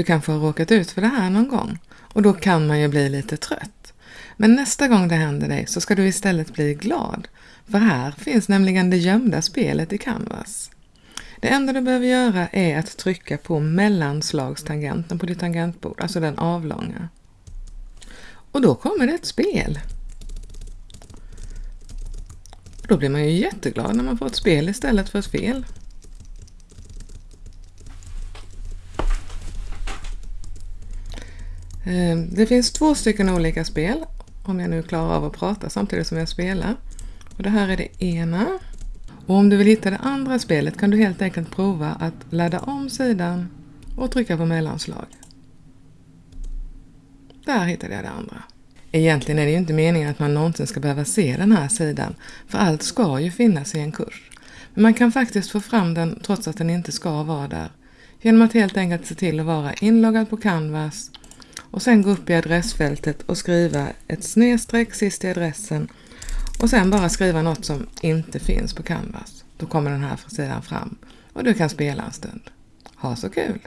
Du kanske har råkat ut för det här någon gång och då kan man ju bli lite trött. Men nästa gång det händer dig så ska du istället bli glad, för här finns nämligen det gömda spelet i Canvas. Det enda du behöver göra är att trycka på mellanslagstangenten på ditt tangentbord, alltså den avlånga. Och då kommer det ett spel. Då blir man ju jätteglad när man får ett spel istället för ett fel. Ehm, det finns två stycken olika spel, om jag nu klarar av att prata samtidigt som jag spelar. Och det här är det ena. Och om du vill hitta det andra spelet kan du helt enkelt prova att ladda om sidan och trycka på mellanslag. Där hittade jag det andra. Egentligen är det ju inte meningen att man någonsin ska behöva se den här sidan, för allt ska ju finnas i en kurs. Men man kan faktiskt få fram den trots att den inte ska vara där, genom att helt enkelt se till att vara inloggad på Canvas och sen gå upp i adressfältet och skriva ett snedstreck sist i adressen och sen bara skriva något som inte finns på Canvas. Då kommer den här sidan fram och du kan spela en stund. Ha så kul!